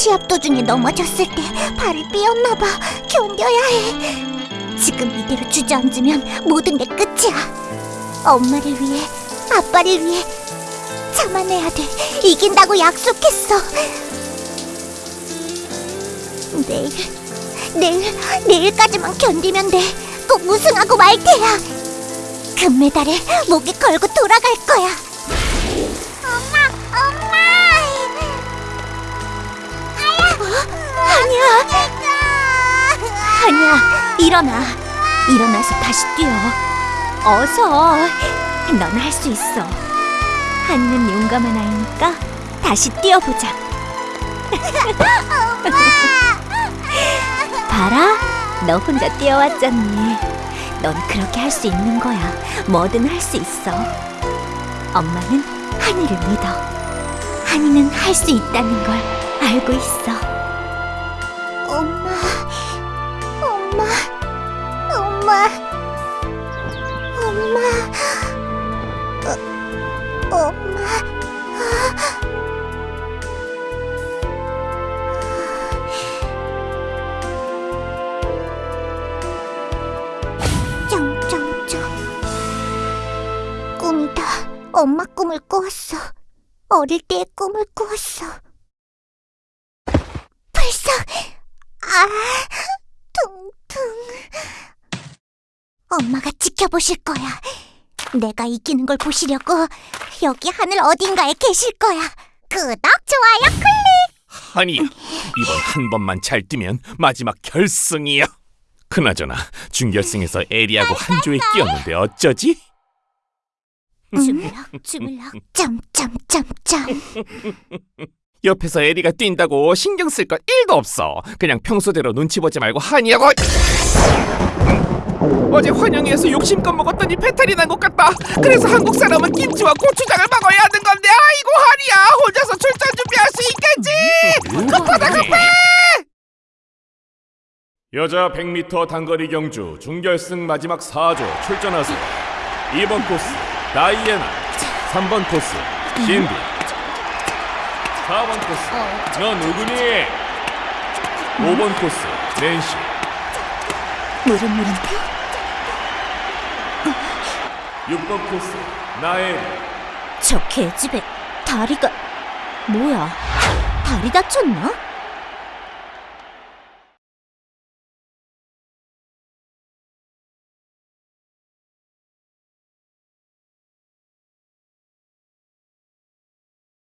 시합 도중에 넘어졌을 때 발을 삐었나 봐. 견뎌야 해. 지금 이대로 주저앉으면 모든 게 끝이야. 엄마를 위해, 아빠를 위해 참아내야 돼. 이긴다고 약속했어. 내일, 내일, 내일까지만 견디면 돼. 꼭 우승하고 말 테야. 금메달에 목에 걸고 돌아갈 거야. 아니야. 일어나. 일어나서 다시 뛰어. 어서. 넌 할 수 있어. 한이는 용감한 아이니까 다시 뛰어보자. 봐라. 너 혼자 뛰어왔잖니. 넌 그렇게 할 수 있는 거야. 뭐든 할 수 있어. 엄마는 한이를 믿어. 한이는 할 수 있다는 걸 알고 있어. 엄마, 엄마 꿈을 꾸었어. 어릴 때의 꿈을 꾸었어. 벌써 아 퉁퉁 엄마가 지켜보실 거야. 내가 이기는 걸 보시려고 여기 하늘 어딘가에 계실 거야. 구독, 좋아요, 클릭. 아니 이번 한 번만 잘 뛰면 마지막 결승이야. 그나저나 준결승에서 에리하고 한 조에 끼었는데 어쩌지? 주물럭, 주물럭, 점점점점. 옆에서 에리가 뛴다고 신경 쓸것 1도 없어. 그냥 평소대로 눈치 보지 말고 한이하고 어제 환영회에서 욕심껏 먹었더니 배탈이 난 것 같다. 그래서 한국 사람은 김치와 고추장을 먹어야 하는 건데 아이고 한이야 혼자서 출전 준비할 수 있겠지? 급하다 급해! 여자 100m 단거리 경주 준결승 마지막 4조 출전하세요. 2번 코스 다이애나 3번 코스 신비 4번 코스 너 누구니? 5번 코스 낸시 물은 물인데 6번 코스 나엘 저 개집애 다리가 뭐야? 다리 다쳤나?